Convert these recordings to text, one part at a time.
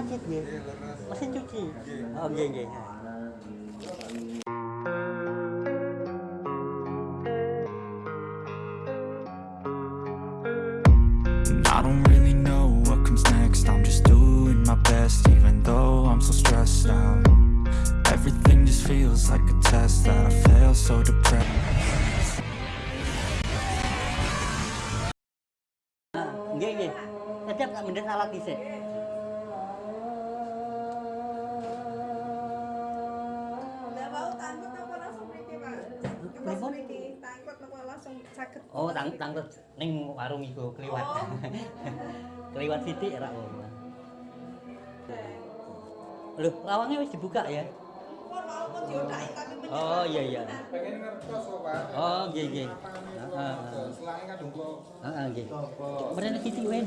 Tajid nggih. Mesin cuci. Oh nggih nggih. And I don't really know what comes next I'm just doing my best even though I'm so stressed out Everything just feels like a test that I fail so depressed Nggih nggih. Tetep tak mendhet alat dhisik. Langsung saged? Oh, tang tangkut ning warung iku kliwat. Oh. kliwat sithik ra oh. Loh, lawangnya wis dibuka ya? Oh iya iya. pengen ngertos kok pak Oh nggih nggih. Heeh. kadung kok Heeh nggih. Mrene wae.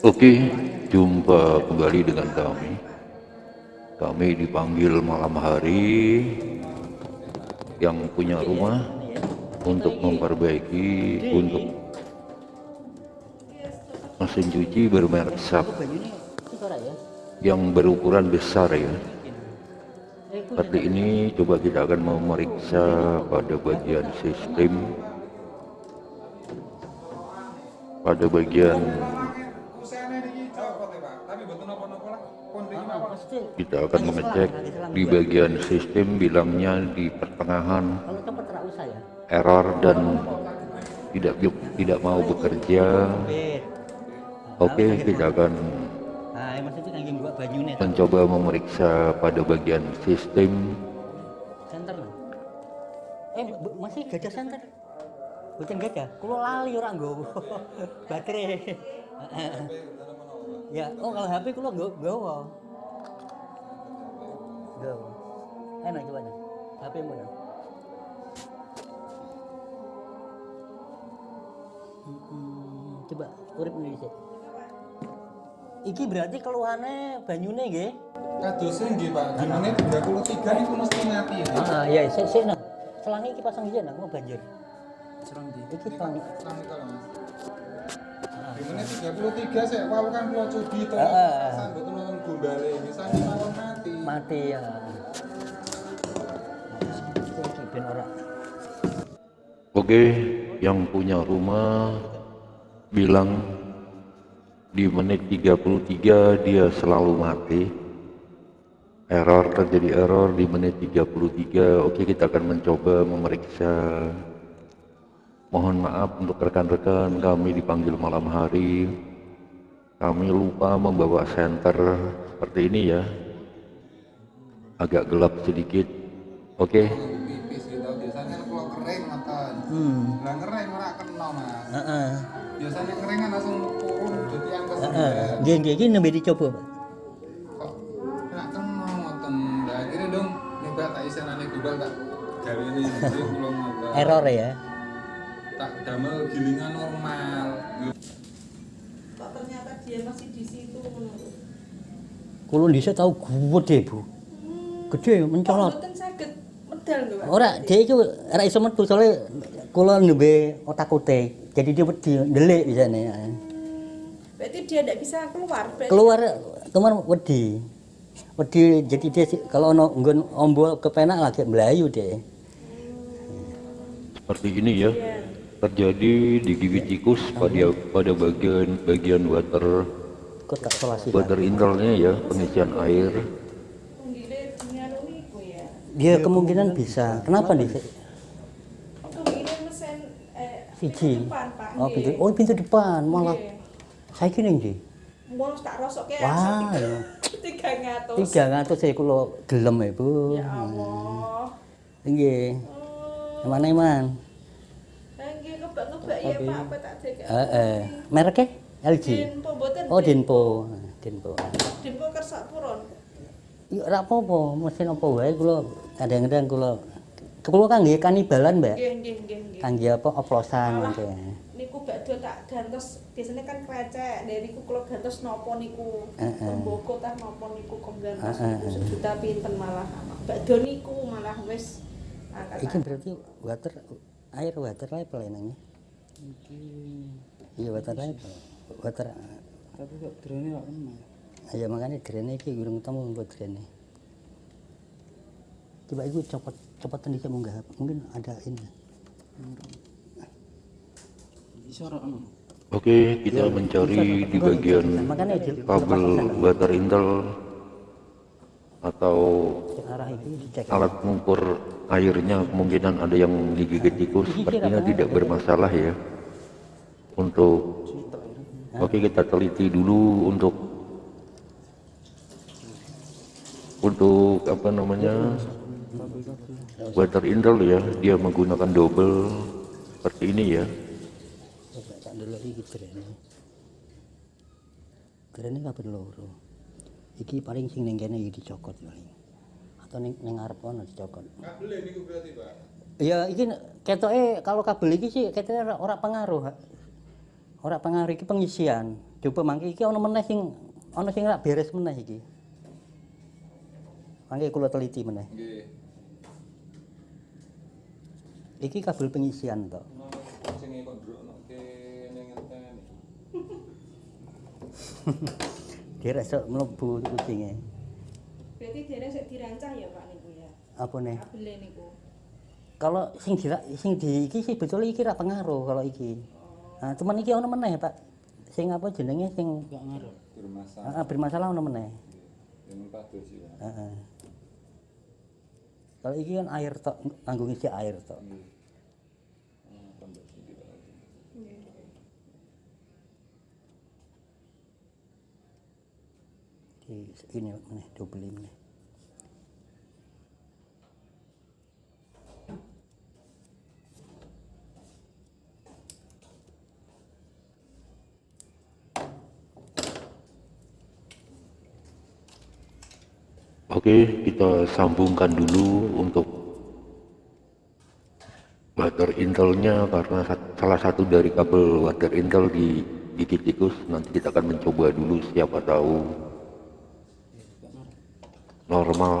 Oke, jumpa kembali dengan kami. Kami dipanggil malam hari yang punya rumah untuk memperbaiki untuk mesin cuci bermerek SAP ya? yang berukuran besar ya. Seperti ini coba kita akan memeriksa pada bagian sistem. Pada bagian kita akan mengecek di bagian sistem bilangnya di pertengahan error dan tidak tidak mau bekerja. Oke, kita akan mbok banyune tak mencoba memeriksa pada bagian sistem. center. Eh, masih gajah center. Bukan gajah, kulo lali ora nggowo. Baterai. ya, oh kalau HP kulo nggo nggowo. Nggowo. Enak coba. HP mana? Coba urip ini sih. Iki berarti keluhannya banyune nggih. kadosnya nggih pak di menit 33 itu mesti mati ya Ah, iya, sik sik nah. Selangi iki pasang iya nah, mau banjir. serang di Iki selangi. serang kalau mas di menit 33 saya wow kan kalau cuci toh Heeh. sambil nonton gombale misalnya mawon mati Mati ya. Iki. Oke, yang punya rumah bilang di menit 33 dia selalu mati. Error terjadi error di menit 33. Oke, kita akan mencoba memeriksa. Mohon maaf untuk rekan-rekan kami dipanggil malam hari. Kami lupa membawa senter seperti ini ya. Agak gelap sedikit. Oke. pipis Hmm. lah kering ora kena mas Heeh. biasanya kering kan langsung turun jadi yang ke Heeh. Nggih nggih iki nembe dicoba, Pak. kok nggak kena ngoten nah akhirnya dong nyoba tak isenane gubal tak gawe ini belum ngoten Error ya. tak damel gilingan normal Kok ternyata dia masih di situ. Kulo dhisik tau gede, Bu. Gede mencolot. Mboten saged medal lho, Pak? Ora, dia itu ora iso metu soalnya kula nembe otak-ote. Jadi dia wedi ndelik di sana. Berarti dia tidak bisa keluar. Berarti Keluar kemarin wedi. Wedi jadi dia kalau ono nggon ombol kepenak lagi melayu deh. seperti ini ya terjadi di gigi tikus pada pada bagian bagian water water internalnya ya pengisian air ya. Dia kemungkinan bisa. Kenapa nih? Eh Siji. Oh, pintu, oh pintu depan malah. Nggih. Saya kira nggih. Mau tak rosokke Wah, ya. tiga ngatus. Tiga ngatus saya kulo gelem ya, Bu. Ya Allah. Nggih. Hmm. Mana iman? Nggih ngebak-ngebak ya Pak, apa tak dek. Heeh. Mereknya LG. Dinpo mboten. Oh. Denpo. Dinpo kersak purun. Ya ora apa-apa, mesin apa wae kula kadang-kadang kula kula kangge kanibalan, Mbak. Nggih, nggih, nggih, nggih. Kangge apa oplosan mangke. niku bakdo tak gantos biasanya kan krecek dari niku kalau gantos nopo niku Heeh. temboko tah nopo niku kok gantos Heeh, niku heeh. sejuta pinten malah bakdo niku malah wis angkat Iki berarti water air water level enaknya. Iki iya water light water Tapi kok drone kok kena. ya makanya drene iki gurung temu buat drene coba itu copot copotan bisa munggah mungkin ada ini. Ono. Oke, kita mencari di bagian di kabel water intel atau arah itu dicek. alat mengukur airnya. Kemungkinan ada yang digigit tikus. Sepertinya tidak bermasalah ya. Untuk oke kita teliti dulu untuk untuk apa namanya water intel ya dia menggunakan double seperti ini ya coba tak dulu iki drene drene kabeh loro iki paling sing ning kene iki dicokot paling atau ning ning ngarep ono dicokot kabel ini berarti pak Ya iki ketoke kalau kabel iki sih ketoke ora, ora pengaruh. Hak. Ora pengaruh iki pengisian. Coba mangke iki ana meneh sing ana sing ora beres meneh iki. Mangke kula teliti meneh. nggih Iki kabel pengisian to. Dia iso mlebu kucinge. Berarti dene sik dirancang ya Pak niku ya. Apa nih? Kabele niku. Kalau sing di sing di iki sih betul iki ora pengaruh kalau iki. Nah, cuman iki ana meneh, Pak. Sing apa jenenge sing Gak ngaruh. bermasalah ah, bermasalah ana meneh. yang pados sih Heeh. Kalau iki kan air tok, kanggo ngisi air tok. Iki ini meneh double ini. Oke, kita sambungkan dulu untuk water intelnya karena salah satu dari kabel water intel di gigit tikus. Nanti kita akan mencoba dulu siapa tahu normal.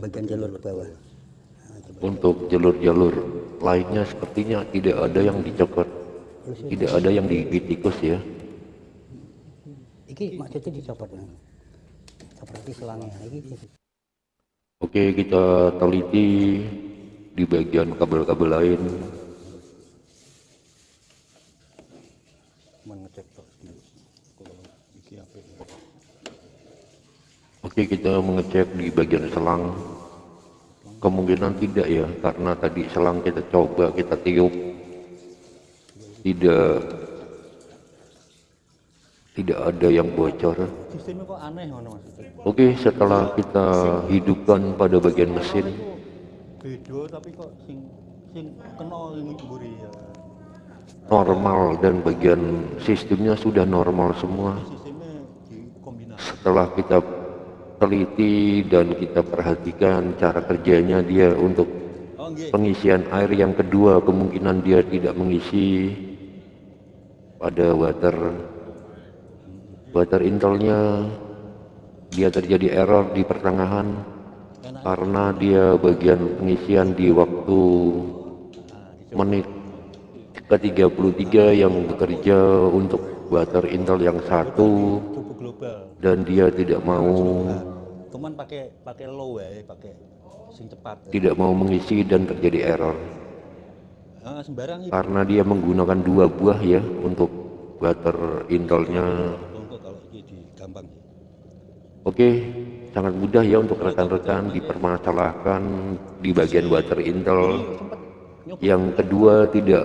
Bagian jalur ke bawah. Coba. untuk jalur-jalur lainnya sepertinya tidak ada yang dicokot tidak ada yang digigit tikus ya Iki maksudnya dicopot nang. Seperti selangnya. Iki oke kita teliti di bagian kabel-kabel lain. Apa Oke kita mengecek di bagian selang. Kemungkinan tidak ya karena tadi selang kita coba kita tiup. Tidak tidak ada yang bocor sistemnya kok aneh ngono maksudnya. Oke setelah kita hidupkan pada bagian mesin. Beda tapi kok sing sing kena ini mburi ya. normal dan bagian sistemnya sudah normal semua. Setelah kita teliti dan kita perhatikan cara kerjanya dia untuk Oh pengisian air yang kedua kemungkinan dia tidak mengisi pada water water intelnya dia terjadi error di pertengahan karena dia bagian pengisian di waktu menit ke-33 yang bekerja untuk water intel yang satu dan dia tidak mau Cuman pakai pakai low ya, pakai sing cepat. tidak mau mengisi dan terjadi error. Ah, karena dia menggunakan dua buah ya untuk water intelnya kok kalau iki di gampang sih. Oke sangat mudah ya untuk rekan-rekan dipermasalahkan di bagian water intel. Yang kedua tidak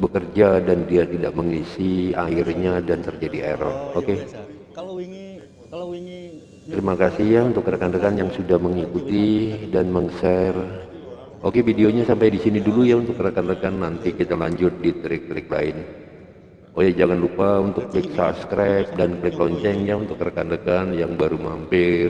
bekerja dan dia tidak mengisi airnya dan terjadi error. Oke? wingi kalau wingi terima kasih ya untuk rekan-rekan yang sudah mengikuti dan meng-share. Oke videonya sampai di sini dulu ya untuk rekan-rekan. Nanti kita lanjut di trik-trik lain. Oh ya jangan lupa untuk klik subscribe dan klik loncengnya untuk rekan-rekan yang baru mampir.